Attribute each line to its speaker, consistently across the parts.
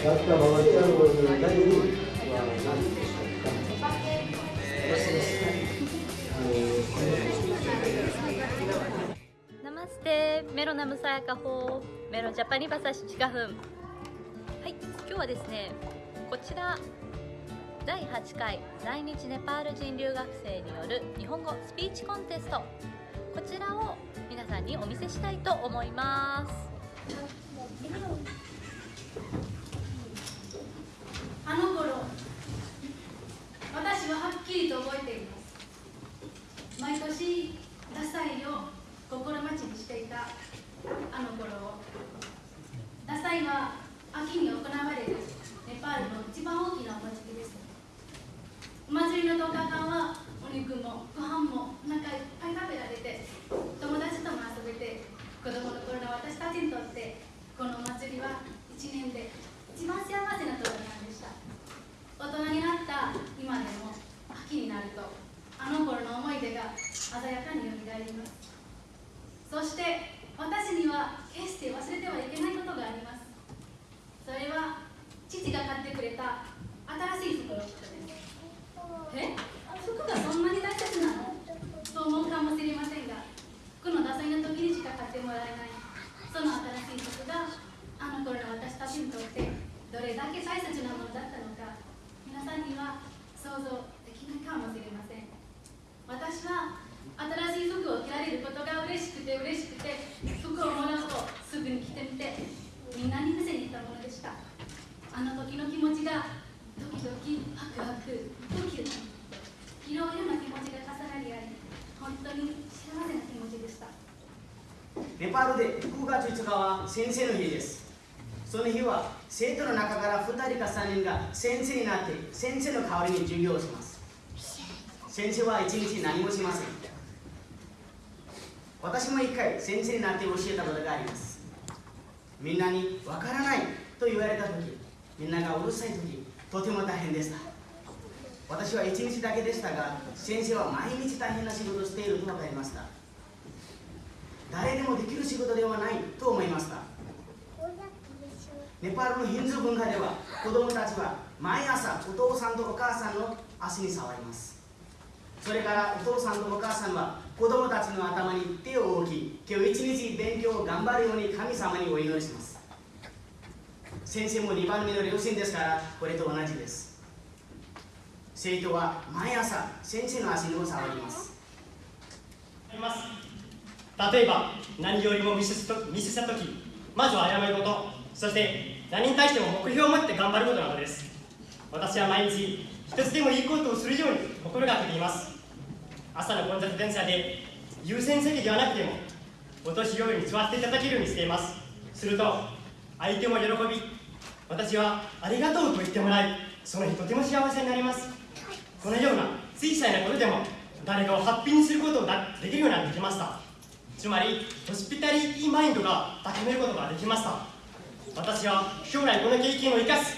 Speaker 1: Basta bawasan dari
Speaker 2: Namaste. メロナムサヤカホメロジャパニバサシチカフン。はい今日はですねこちら第8回在日ネパール人留学生による日本語スピーチコンテスト。こちらを皆さんにお見せしたいと思います。
Speaker 3: あの頃私ははっきりと覚えています。毎年ダサいを心待ちにしていたあの頃を。ダサいは秋に行われるネパールの一番大きなお祭りです。お祭りの10日間はお肉もお腹いっぱい食べられて友達とも遊べて子供の頃の私たちにとってこのお祭りは1年で一番幸せな時なんでした大人になった今でも秋になるとあの頃の思い出が鮮やかによみがえりますそして私には決して忘れてはいけないことがありますそれは父が買ってくれた新しい服のことですえ服がそんなに大切なのと思うかもしれませんが服のダサいの時にしか買ってもらえないその新しい服があの頃の私たちにとってどれだけ大切なものだったのか皆さんには想像できないかもしれません。私は新しい服を着られることが嬉しくて嬉しくて服をもらうとすぐに着てみてみんなに見せに行ったものでした。あの時の気持ちがドキドキワクワクドキドキいろいろな気持ちが重なり合い本当に幸せな気持ちでした。
Speaker 4: ネパールで9月5日は先生の日です。その日は生徒の中から2人か3人が先生になって先生の代わりに授業をします。先生は一日何もしません。私も一回先生になって教えたことがあります。みんなにわからないと言われた時みんながうるさい時とても大変でした。私は一日だけでしたが先生は毎日大変な仕事をしていると分かりました。誰でもできる仕事ではないと思いました。ネパールのヒンズー文化では子供たちは毎朝お父さんとお母さんの足に触ります。それからお父さんとお母さんは子供たちの頭に手を置き今日一日勉強を頑張るように神様にお祈りします。先生も2番目の両親ですからこれと同じです。生徒は毎朝先生の足にも触ります。
Speaker 5: あります。例えば何よりもミスとミスした時まずは謝ることそして何に対しても目標を持って頑張ることなのです。私は毎日一つでもいいことをするように心がけています。朝の混雑電車で優先席ではなくてもお年寄りに座っていただけるようにしています。すると相手も喜び私はありがとうと言ってもらいその日とても幸せになります。このような小さいなことでも誰かをハッピーにすることができるようになってきました。つまりホスピタリティマインドが高めることができました。私は将来この経験を生かす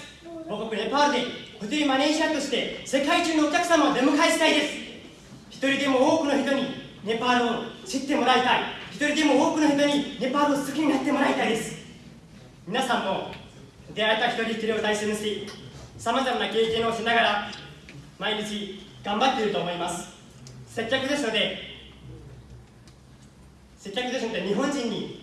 Speaker 5: 母国ネパールでホテルマネージャーとして世界中のお客様を出迎えしたいです。一人でも多くの人にネパールを知ってもらいたい。一人でも多くの人にネパールを好きになってもらいたいです。皆さんも出会えた一人一人を大切にしさまざまな経験をしながら毎日頑張っていると思います。接客ですので接客ですので日本人に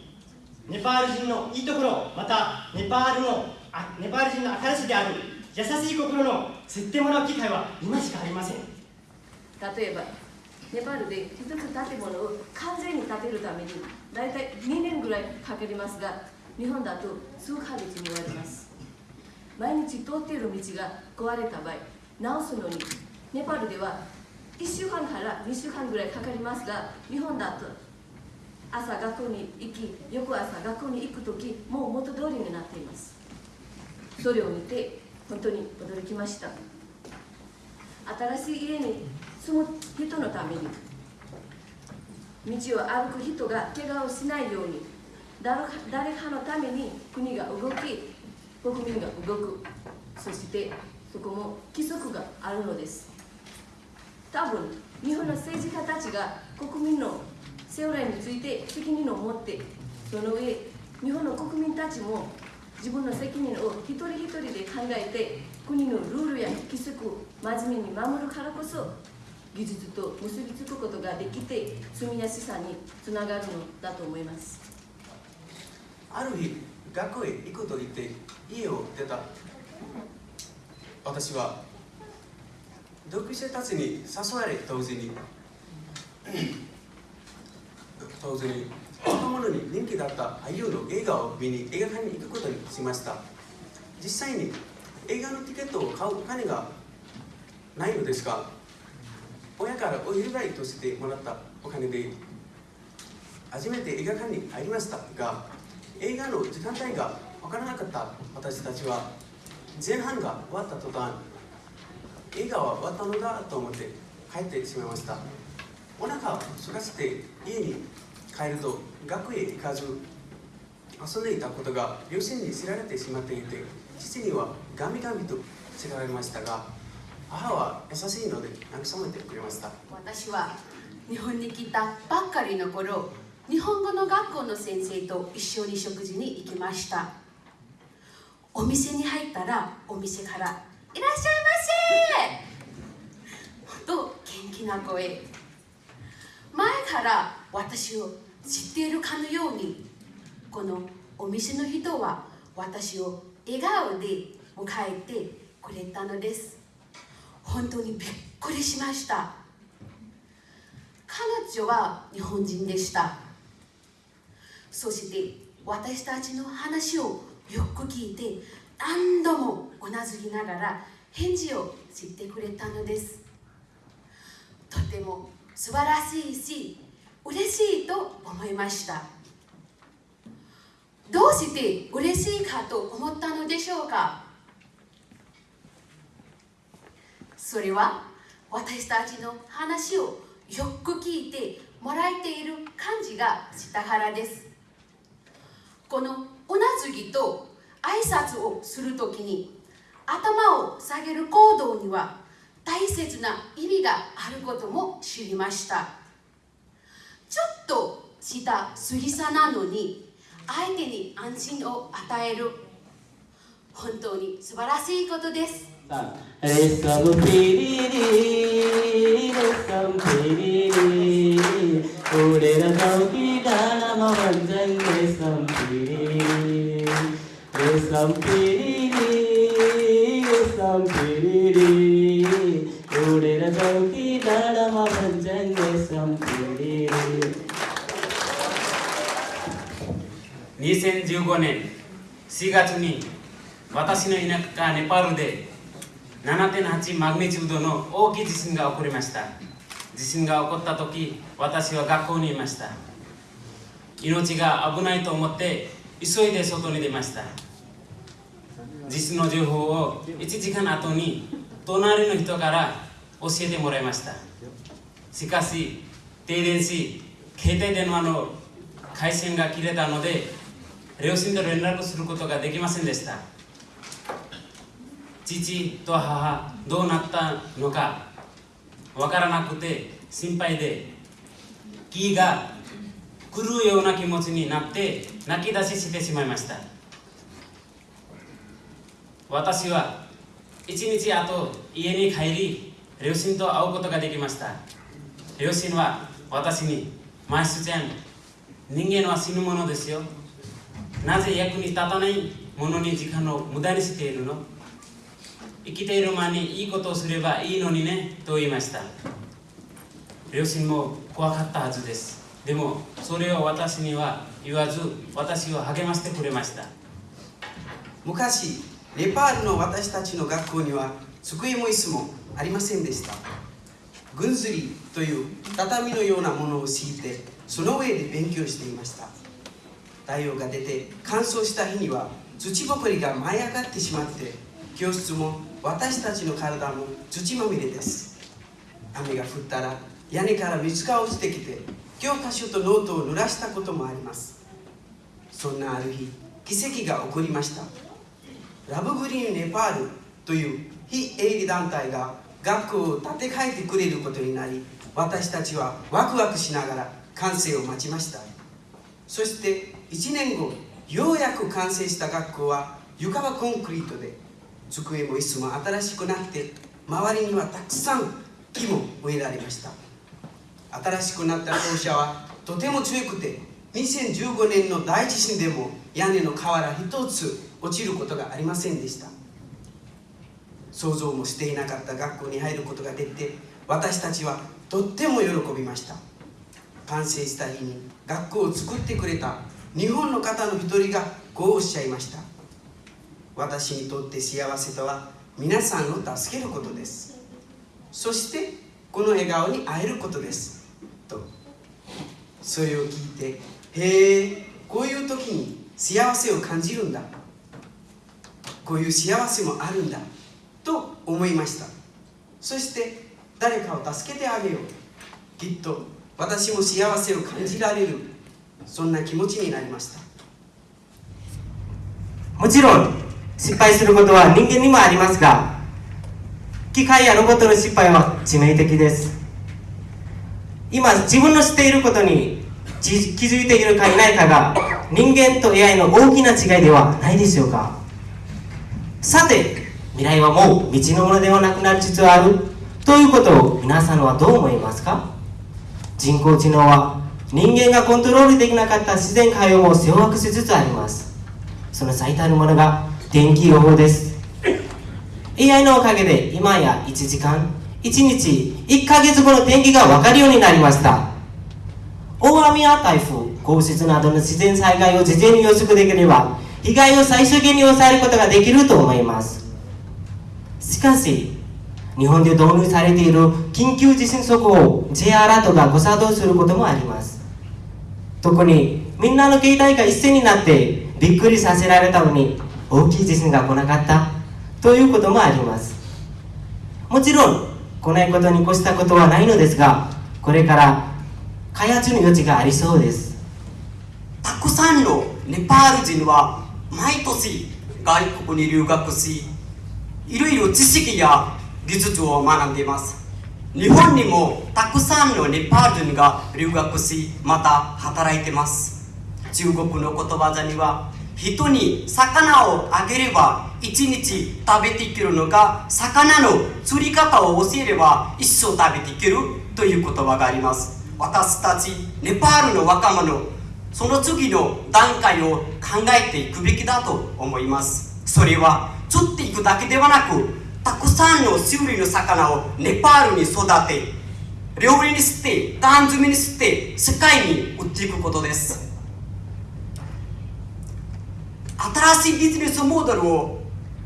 Speaker 5: ネパール人のいいところまたネパールのあネパール人の新しいである優しい心の知ってもらう機会は今しかありません。
Speaker 6: 例えばネパールで一つ建物を完全に建てるために大体2年ぐらいかかりますが日本だと数ヶ月に終わります。毎日通っている道が壊れた場合直すのにネパールでは1週間から2週間ぐらいかかりますが日本だと朝学校に行き翌朝学校に行く時もう元通りになっています。それを見て本当に驚きました。新しい家に住む人のために道を歩く人が怪我をしないように誰かのために国が動き国民が動く。そしてそこも規則があるのです。多分日本の政治家たちが国民の将来について責任を持ってその上日本の国民たちも自分の責任を一人一人で考えて国のルールや規則を真面目に守るからこそ技術と結びつくことができて住みやすさにつながるのだと思います。
Speaker 7: ある日学校へ行くと言って家を出た。私は同級生たちに誘われ同時に同時に若者に人気だった俳優の映画を見に映画館に行くことにしました。実際に映画のチケットを買うお金がないのですが親からお祝いとしてもらったお金で初めて映画館に入りましたが映画の時間帯が分からなかった私たちは前半が終わった途端映画は終わったのだと思って帰ってしまいました。お腹を空かせて家に帰ると学へ行かず遊んでいたことが両親に知られてしまっていて父にはガミガミと知られましたが母は優しいので慰めてくれました。
Speaker 8: 私は日本に来たばっかりの頃日本語の学校の先生と一緒に食事に行きました。お店に入ったらお店から「いらっしゃいませ!」と元気な声。前から私を知っているかのようにこのお店の人は私を笑顔で迎えてくれたのです。本当にびっくりしました。彼女は日本人でした。そして私たちの話をよく聞いて何度もうなずきながら返事をしてくれたのです。とても素晴らしいし嬉しいと思いました。どうして嬉しいかと思ったのでしょうか？それは私たちの話をよく聞いてもらえている感じがしたからです。このうなずきと挨拶をするときに頭を下げる行動には大切な意味があることも知りました。ちょっとした杉さなのに相手に安心を与える。本当に素晴らしいことです。
Speaker 9: さあレッサムピリサピリサピリサ
Speaker 10: ピリ。4月に私の田舎ネパールで7.8マグニチュードの大きい地震が起こりました。地震が起こった時私は学校にいました。命が危ないと思って急いで外に出ました。地震の情報を1時間後に隣の人から教えてもらいました。しかし停電し携帯電話の回線が切れたので両親と連絡することができませんでした。父と母どうなったのかわからなくて心配で気が狂うような気持ちになって泣き出ししてしまいました。私は一日後家に帰り両親と会うことができました。両親は私に「マイスちゃん人間は死ぬものですよ。なぜ役に立たないものに時間を無駄にしているの？生きている間にいいことをすればいいのにねと言いました。両親も怖かったはずです。でもそれを私には言わず私を励ましてくれました。
Speaker 7: 昔ネパールの私たちの学校には机も椅子もありませんでした。軍ずりという畳のようなものを敷いてその上で勉強していました。太陽が出て乾燥した日には土ぼこりが舞い上がってしまって教室も私たちの体も土まみれです。雨が降ったら屋根から水が落ちてきて教科書とノートを濡らしたこともあります。そんなある日奇跡が起こりました。ラブグリーンネパールという非営利団体が学校を建て替えてくれることになり私たちはワクワクしながら完成を待ちました。そして1年後ようやく完成した学校は床はコンクリートで机も椅子も新しくなって周りにはたくさん木も植えられました。新しくなった校舎はとても強くて2015年の大地震でも屋根の瓦一つ落ちることがありませんでした。想像もしていなかった学校に入ることができて私たちはとっても喜びました。完成した日に学校を作ってくれた日本の方の一人がこうおっしゃいました。私にとって幸せとは皆さんを助けることです。そしてこの笑顔に会えることです。と。それを聞いてへえこういう時に幸せを感じるんだ。こういう幸せもあるんだ。と思いました。そして誰かを助けてあげよう。きっと私も幸せを感じられるそんな気持ちになりました。
Speaker 9: もちろん失敗することは人間にもありますが機械やロボットの失敗は致命的です。今自分の知っていることに気づいているかいないかが人間と AI の大きな違いではないでしょうか。さて未来はもう未知のものではなくなりつつある。ということを皆さんはどう思いますか？人工知能は人間がコントロールできなかった自然界をも掌握しつつあります。その最たるものが天気予報です。AI のおかげで今や1時間1日1ヶ月後の天気が分かるようになりました。大雨や台風豪雪などの自然災害を事前に予測できれば被害を最小限に抑えることができると思います。しかし日本で導入されている緊急地震速報 J アラートが誤作動することもあります。特にみんなの携帯が一斉になってびっくりさせられたのに大きい地震が来なかったということもあります。もちろん来ないことに越したことはないのですがこれから開発の余地がありそうです。
Speaker 4: たくさんのネパール人は毎年外国に留学しいろいろ知識や技術を学んでいます。日本にもたくさんのネパール人が留学しまた働いてます。中国のことわざには人に魚をあげれば一日食べていけるのが魚の釣り方を教えれば一生食べていけるという言葉があります。私たちネパールの若者その次の段階を考えていくべきだと思います。それは釣っていくだけではなくたくさんの種類の魚をネパールに育て料理にして缶詰にして世界に売っていくことです。新しいビジネスモデルを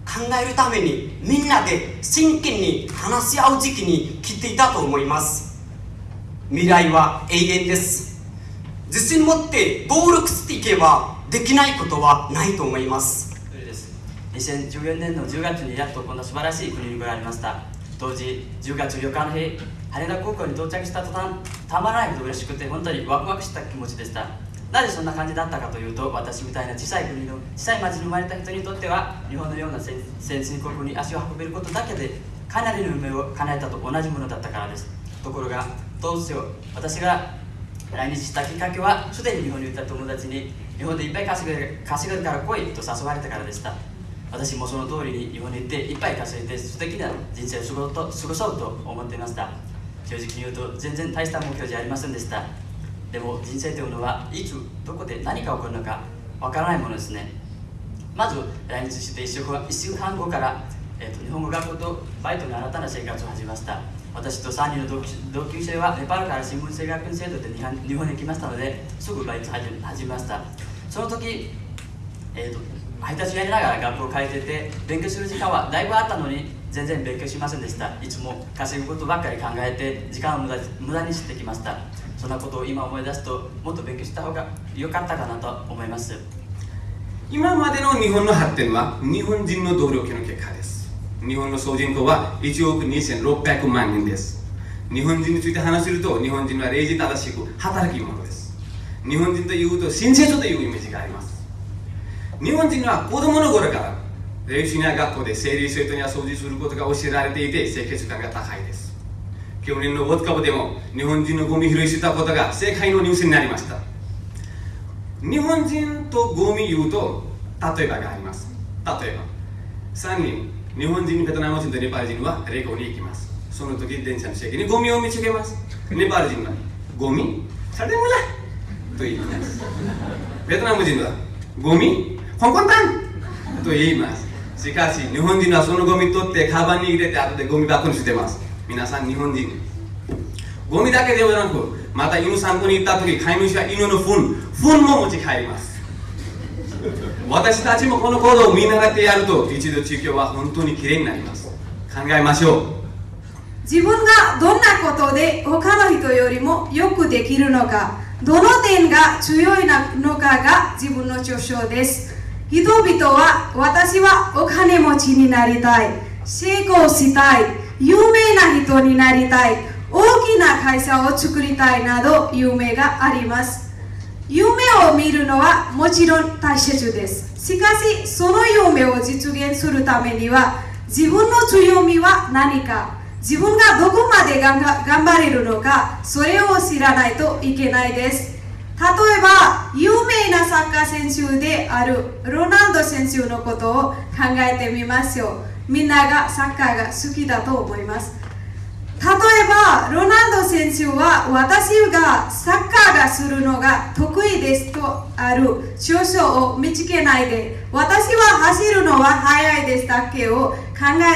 Speaker 4: 考えるためにみんなで真剣に話し合う時期に来ていたと思います。未来は永遠です。自信持って暴力していけばできないことはないと思います。
Speaker 11: 2014年の10月にやっとこんな素晴らしい国に来られました。当時10月4日の日羽田空港に到着した途端たまらないほど嬉しくて本当にワクワクした気持ちでした。なぜそんな感じだったかというと私みたいな小さい国の小さい町に生まれた人にとっては日本のような先進国に足を運べることだけでかなりの夢を叶えたと同じものだったからです。ところがどうしよう私が来日したきっかけはすでに日本にいた友達に日本でいっぱい稼げる稼げるから来いと誘われたからでした。私もその通りに日本に行っていっぱい稼いで素敵な人生を過ご過ごそうと思っていました。正直に言うと全然大した目標じゃありませんでした。でも人生というのはいつどこで何が起こるのかわからないものですね。まず来日して1週間 ,1 週間後から、えーと、日本語学校とバイトの新たな生活を始めました。私と3人の同級生はネパールから新聞生学院制度で日本に来ましたのですぐバイト始めました。その時、えーと、配達やりながら学校を変えてて勉強する時間はだいぶあったのに全然勉強しませんでした。いつも稼ぐことばっかり考えて時間を無駄無駄にしてきました。そんなことを今思い出すともっと勉強した方が良かったかなと思います。
Speaker 12: 今までの日本の発展は日本人の努力の結果です。日本の総人口は1億2600万人です。日本人について話すると日本人は礼儀正しく働き者です。日本人というと親切というイメージがあります。日本人は子供の頃から練習や学校で整理整頓や掃除することが教えられていて清潔感が高いです。去年のウォッカ部でも日本人のゴミ拾いしてたことが世界のニュースになりました。日本人とゴミ言うと例えばがあります。例えば3人日本人ベトナム人とネパール人はレコに行きます。その時電車の席にゴミを見つけます。ネパール人はゴミ?サデムラと言います。ベトナム人はゴミ?コンコンタンと言います。しかし日本人はそのゴミ取ってカバンに入れて後でゴミ箱に捨てます。皆さん日本人。ゴミだけではなくまた犬散歩に行った時飼い主は犬の糞糞も持ち帰ります。私たちもこの行動を見習ってやると一度地球は本当にきれいになります。考えましょう。
Speaker 13: 自分がどんなことで他の人よりもよくできるのかどの点が強いのかが自分の主張です人々は私はお金持ちになりたい。成功したい。有名な人になりたい。大きな会社を作りたいなど夢があります。夢を見るのはもちろん大切です。しかしその夢を実現するためには自分の強みは何か。自分がどこまで頑張れるのかそれを知らないといけないです。例えば有名なサッカー選手であるロナウド選手のことを考えてみましょうみんながサッカーが好きだと思います。例えばロナウド選手は私がサッカーがするのが得意ですとある。少々を見つけないで。私は走るのは速いですだけを考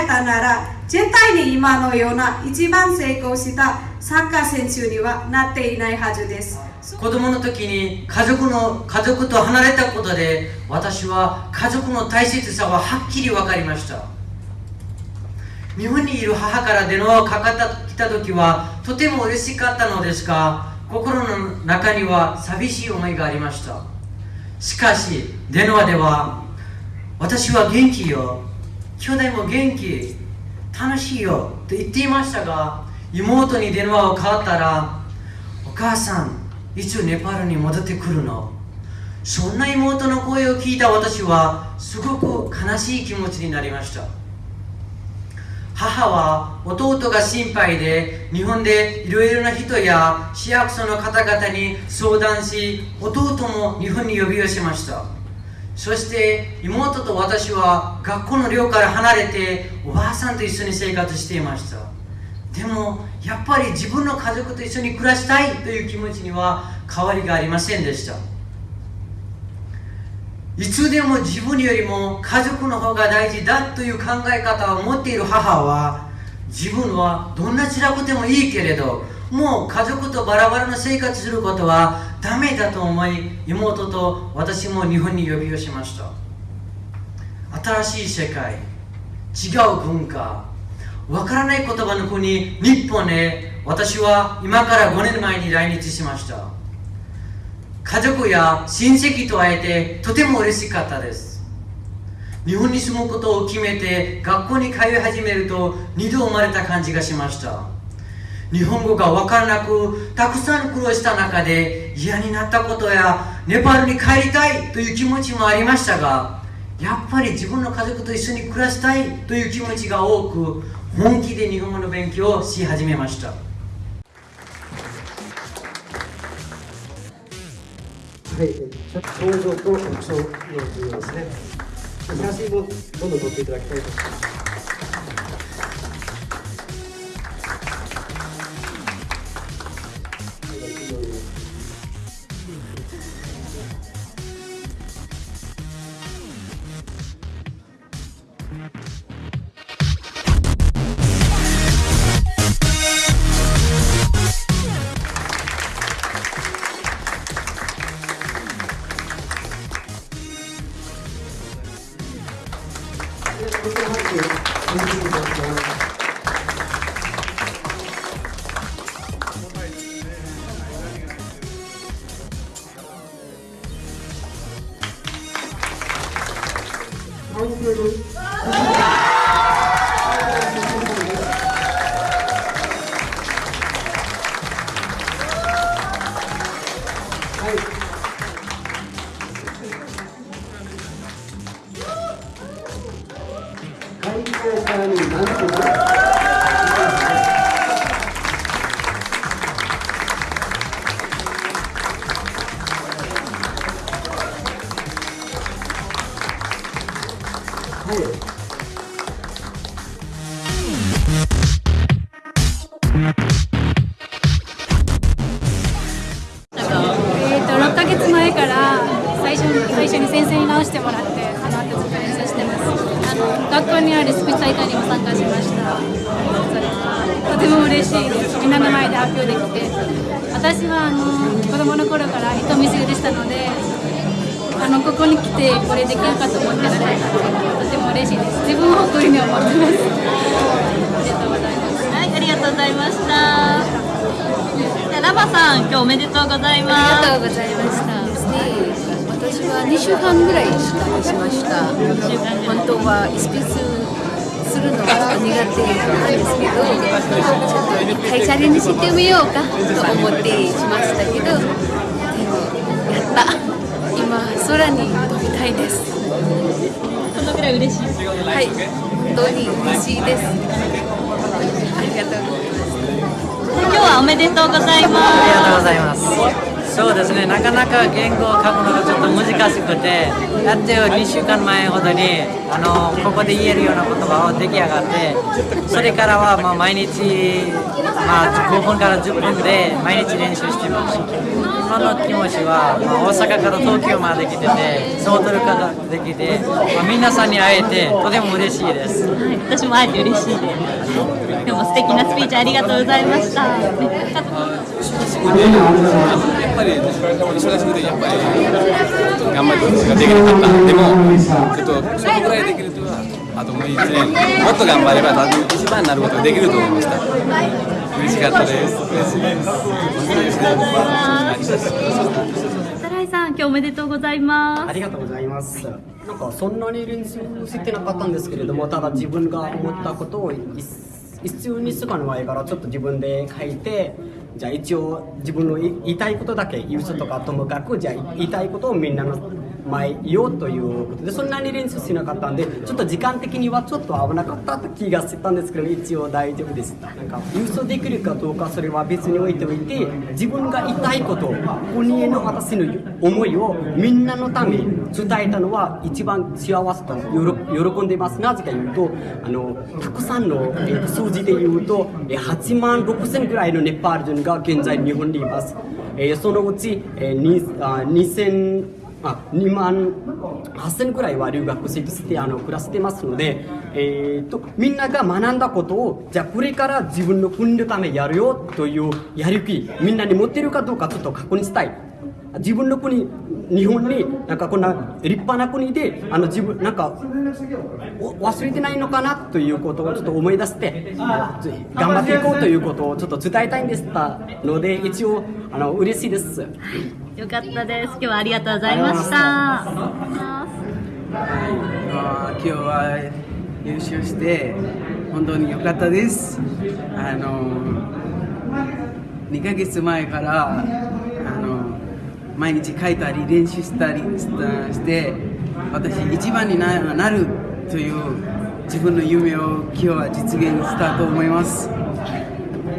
Speaker 13: えたなら絶対に今のような一番成功したサッカー選手にはなっていないはずです。
Speaker 14: 子供の時に家族の家族と離れたことで私は家族の大切さははっきり分かりました。日本にいる母から電話をかかってきた時はとても嬉しかったのですが心の中には寂しい思いがありました。しかし電話では私は元気よ。兄弟も元気楽しいよ。と言っていましたが妹に電話を変わったらお母さんいつネパールに戻ってくるの？そんな妹の声を聞いた私はすごく悲しい気持ちになりました。母は弟が心配で日本でいろいろな人や市役所の方々に相談し弟も日本に呼び寄せました。そして妹と私は学校の寮から離れておばあさんと一緒に生活していました。でもやっぱり自分の家族と一緒に暮らしたいという気持ちには変わりがありませんでした。いつでも自分よりも家族の方が大事だという考え方を持っている母は自分はどんな辛くてもいいけれどもう家族とバラバラの生活することはダメだと思い妹と私も日本に呼び寄せました。新しい世界違う文化わからない言葉の国日本へ私は今から5年前に来日しました。家族や親戚と会えてとても嬉しかったです。日本に住むことを決めて学校に通い始めると二度生まれた感じがしました。日本語が分からなくたくさん苦労した中で嫌になったことやネパールに帰りたいという気持ちもありましたがやっぱり自分の家族と一緒に暮らしたいという気持ちが多く本気で日本語の勉強をし始めました
Speaker 1: はい、ちょっと表情とアクションの重要ですね。写真もどんどん撮っていただきたいと思います。会場からに
Speaker 2: おめでとうございます。
Speaker 15: ありがとうございました。私は2週間ぐらいしかしました。本当はスピーチするのが苦手なんですけど、ちょっと一回チャレンジしてみようかと思ってしましたけど、でもやった。今空に飛びたいです。
Speaker 2: そのぐらい嬉しい。
Speaker 15: はい、本当に嬉しいです。ありがとうございます。
Speaker 2: 今日はおめでとうございます。
Speaker 14: ありがとうございます。そうですね、なかなか言語を書くのがちょっと難しくて、やっと2週間前ほどにあのここで言えるような言葉を出来上がって、それからはまあ毎日、まあ、5分から10分で毎日練習してます。今の気持ちは、まあ、大阪から東京まで来てて、ソートルからできて、まあ、皆さんに会えてとても嬉しいです。
Speaker 2: はい、私も会えて嬉しいです。今日も素敵なスピーチありがとうございました。
Speaker 12: やっぱり忙しくてやっぱり頑張ってができなかったでもちょっとそのぐらいできるとはあともう1年もっと頑張れば多分一番になることができると思いました嬉しかったです嬉しいです
Speaker 2: サライさん、今日おめでとうございます。
Speaker 16: ありがとうございます。なんかそんなに練習してなかったんですけれども、ただ自分が思ったことを一必要にするのはいいからちょっと自分で書いて、じゃあ一応自分の言いたいことだけ言う人とかともかくじゃあ言いたいことをみんなの前言おうということでそんなに練習しなかったんでちょっと時間的にはちょっと危なかった気がしてたんですけど一応大丈夫です。なんか優勝できるかどうかそれは別に置いておいて自分が言いたいこと国への私の思いをみんなのために伝えたのは一番幸せと喜んでますなぜか言うとあのたくさんのえー数字で言うと8万6千ぐらいのネパール人が現在日本にいます、えそのうち、えーにあ2000あ2万8000ぐらいは留学生としてあの暮らしてますので、えー、とみんなが学んだことをじゃあこれから自分の国のためやるよというやる気みんなに持ってるかどうかちょっと確認したい。自分の国日本になんかこんな立派な国であの自分なんかお忘れてないのかなということをちょっと思い出して頑張っていこうということをちょっと伝えたいんですので一応あの嬉しいです。
Speaker 2: よかったです。今日はありがとうございました。
Speaker 17: まあ今日は優勝して本当に良かったです。あの2ヶ月前から毎日書いたり練習したりして私一番になるという自分の夢を今日は実現したと思います。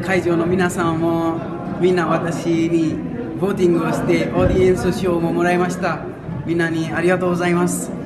Speaker 17: 会場の皆さんもみんな私にボーティングをしてオーディエンス賞ももらいました。みんなにありがとうございます。